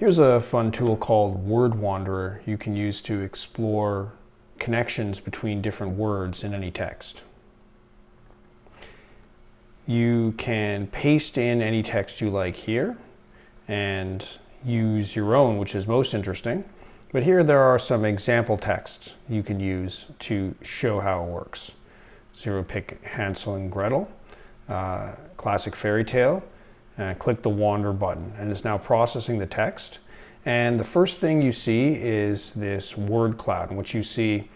Here's a fun tool called Word Wanderer you can use to explore connections between different words in any text. You can paste in any text you like here and use your own, which is most interesting. But here there are some example texts you can use to show how it works. You pick Hansel and Gretel, uh, classic fairy tale, uh, click the Wander button, and it's now processing the text. And the first thing you see is this word cloud, in which you see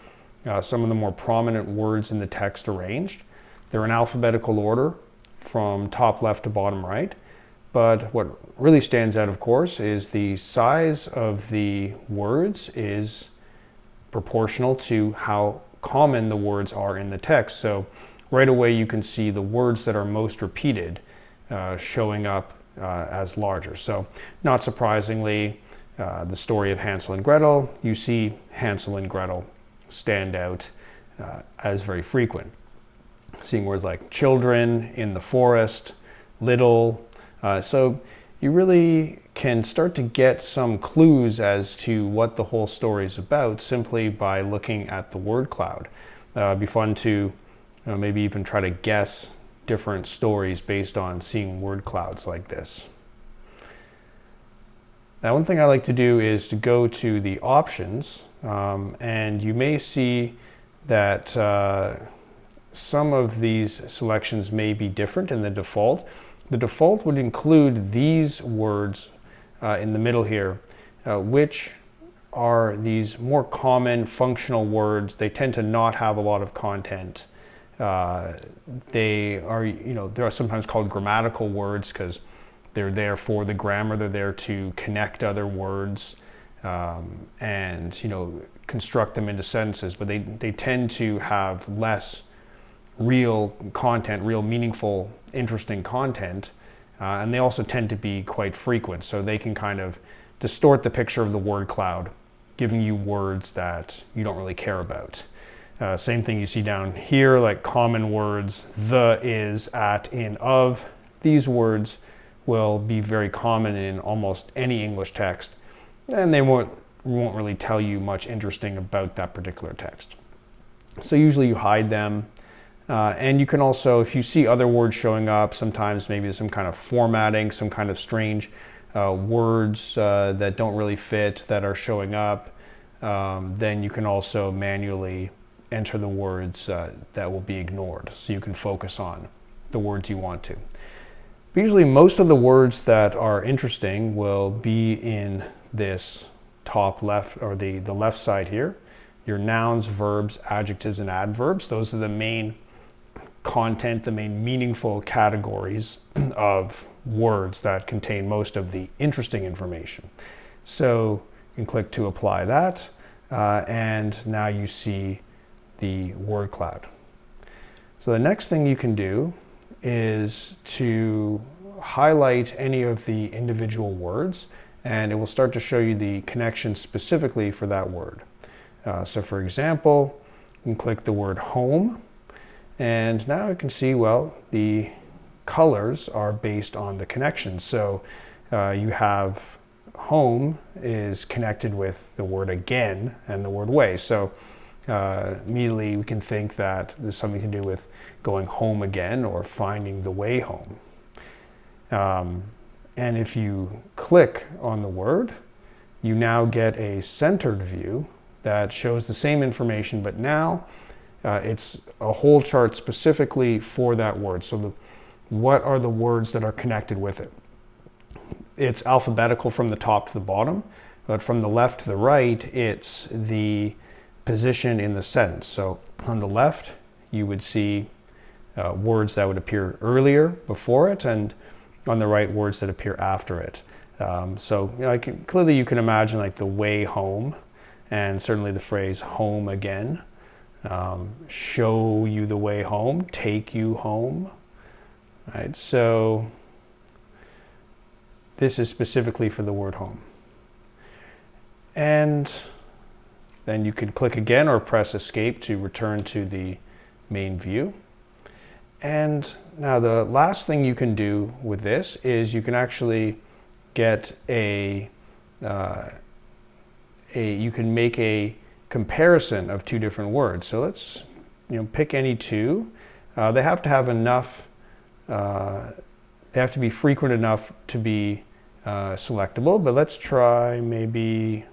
uh, some of the more prominent words in the text arranged. They're in alphabetical order from top left to bottom right. But what really stands out, of course, is the size of the words is proportional to how common the words are in the text. So right away you can see the words that are most repeated uh, showing up uh, as larger. So not surprisingly, uh, the story of Hansel and Gretel, you see Hansel and Gretel stand out uh, as very frequent. Seeing words like children, in the forest, little, uh, so you really can start to get some clues as to what the whole story is about simply by looking at the word cloud. It'd be fun to maybe even try to guess different stories based on seeing word clouds like this. Now one thing I like to do is to go to the options um, and you may see that uh, some of these selections may be different in the default. The default would include these words uh, in the middle here, uh, which are these more common functional words. They tend to not have a lot of content. Uh, they are, you know, they are sometimes called grammatical words because they're there for the grammar. They're there to connect other words um, and, you know, construct them into sentences, but they, they tend to have less real content, real meaningful, interesting content. Uh, and they also tend to be quite frequent. So they can kind of distort the picture of the word cloud, giving you words that you don't really care about. Uh, same thing you see down here, like common words, the, is, at, in, of. These words will be very common in almost any English text, and they won't, won't really tell you much interesting about that particular text. So usually you hide them. Uh, and you can also, if you see other words showing up, sometimes maybe some kind of formatting, some kind of strange uh, words uh, that don't really fit that are showing up, um, then you can also manually enter the words uh, that will be ignored. So you can focus on the words you want to. But usually most of the words that are interesting will be in this top left or the, the left side here. Your nouns, verbs, adjectives, and adverbs. Those are the main content, the main meaningful categories of words that contain most of the interesting information. So you can click to apply that, uh, and now you see the word cloud. So the next thing you can do is to highlight any of the individual words, and it will start to show you the connection specifically for that word. Uh, so for example, you can click the word home, and now you can see, well, the colors are based on the connections. So uh, you have home is connected with the word again and the word way. So uh, immediately we can think that there's something to do with going home again or finding the way home. Um, and if you click on the word, you now get a centered view that shows the same information, but now uh, it's a whole chart specifically for that word. So the, what are the words that are connected with it? It's alphabetical from the top to the bottom, but from the left to the right, it's the position in the sentence. So on the left, you would see uh, words that would appear earlier before it, and on the right, words that appear after it. Um, so you know, can, clearly you can imagine like the way home, and certainly the phrase home again um, show you the way home, take you home. Right? So this is specifically for the word home. And then you can click again or press escape to return to the main view. And now the last thing you can do with this is you can actually get a uh, a, you can make a comparison of two different words. So let's you know, pick any two. Uh, they have to have enough, uh, they have to be frequent enough to be uh, selectable, but let's try maybe,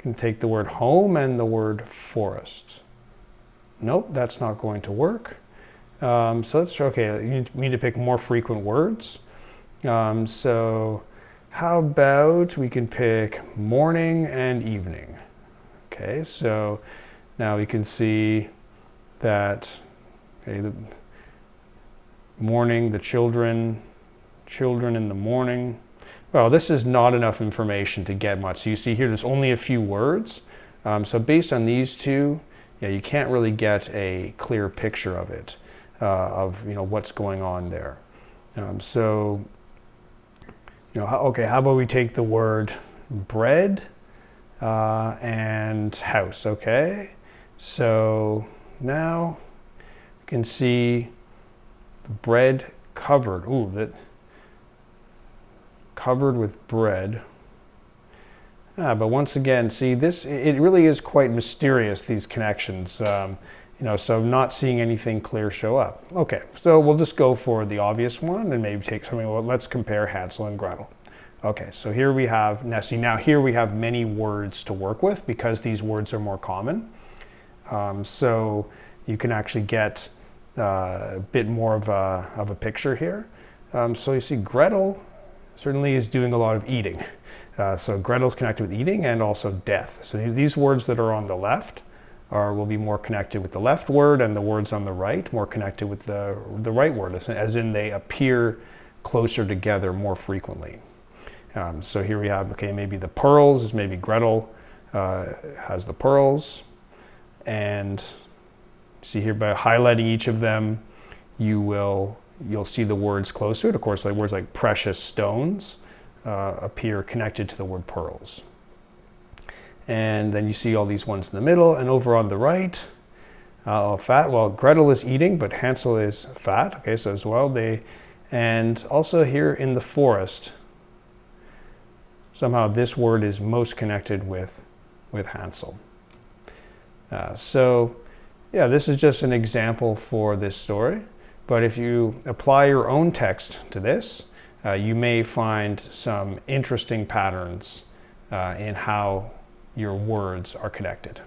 can take the word home and the word forest. Nope, that's not going to work. Um, so let's, okay, you need to pick more frequent words. Um, so how about we can pick morning and evening? Okay, so now we can see that okay, the morning, the children, children in the morning. Well, this is not enough information to get much. So you see here, there's only a few words. Um, so based on these two, yeah, you can't really get a clear picture of it, uh, of you know what's going on there. Um, so, you know, okay, how about we take the word bread uh, and house, okay? So now you can see the bread covered. Ooh, that covered with bread. Ah, but once again, see this, it really is quite mysterious, these connections. Um, you know, so not seeing anything clear show up. Okay, so we'll just go for the obvious one and maybe take something, well, let's compare Hansel and Gretel. Okay, so here we have Nessie. Now here we have many words to work with because these words are more common. Um, so you can actually get uh, a bit more of a, of a picture here. Um, so you see Gretel certainly is doing a lot of eating. Uh, so Gretel's connected with eating and also death. So these words that are on the left are, will be more connected with the left word and the words on the right more connected with the, the right word, as in they appear closer together more frequently. Um, so here we have, okay, maybe the pearls is maybe Gretel uh, has the pearls. And see here by highlighting each of them, you will, you'll see the words close to it. of course, like words like precious stones uh, appear connected to the word pearls. And then you see all these ones in the middle and over on the right, uh, fat, well, Gretel is eating, but Hansel is fat. Okay, so as well, they, and also here in the forest, somehow this word is most connected with, with Hansel. Uh, so yeah, this is just an example for this story. But if you apply your own text to this, uh, you may find some interesting patterns uh, in how your words are connected.